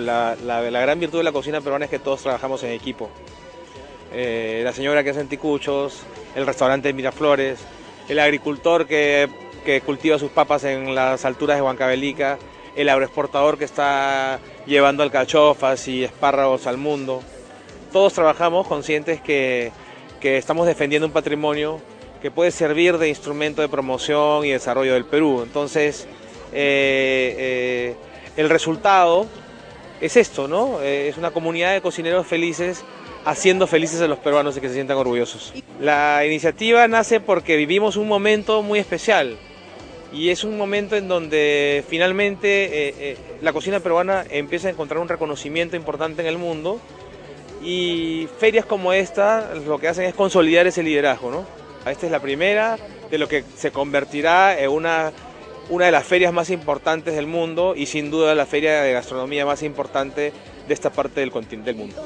La, gran virtud de la cocina peruana es que todos trabajamos en equipo. Eh, la señora que hace anticuchos, el restaurante de Miraflores, el agricultor que, que cultiva sus papas en las alturas de Huancavelica, el agroexportador que está llevando alcachofas y espárragos al mundo. Todos trabajamos conscientes que, estamos defendiendo un patrimonio que puede servir de instrumento de promoción y desarrollo del Perú. Entonces, eh, eh, el resultado es esto, ¿no? Eh, es una comunidad de cocineros felices haciendo felices a los peruanos y que se sientan orgullosos. La iniciativa nace porque vivimos un momento muy especial y es un momento en donde finalmente eh, eh, la cocina peruana empieza a encontrar un reconocimiento importante en el mundo y ferias como esta lo que hacen es consolidar ese liderazgo. ¿no? Esta es la primera de lo que se convertirá en una, una de las ferias más importantes del mundo y sin duda la feria de gastronomía más importante de esta parte del, del mundo.